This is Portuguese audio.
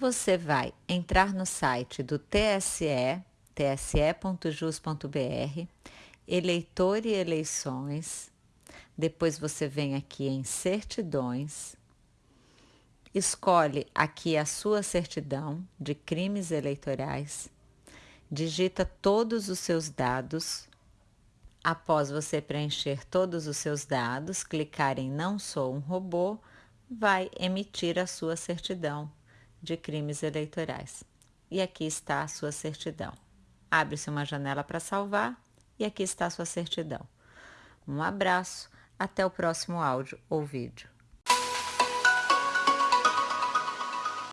Você vai entrar no site do TSE, tse.jus.br, eleitor e eleições. Depois você vem aqui em certidões, escolhe aqui a sua certidão de crimes eleitorais, digita todos os seus dados. Após você preencher todos os seus dados, clicar em Não sou um robô, vai emitir a sua certidão de crimes eleitorais. E aqui está a sua certidão. Abre-se uma janela para salvar e aqui está a sua certidão. Um abraço, até o próximo áudio ou vídeo.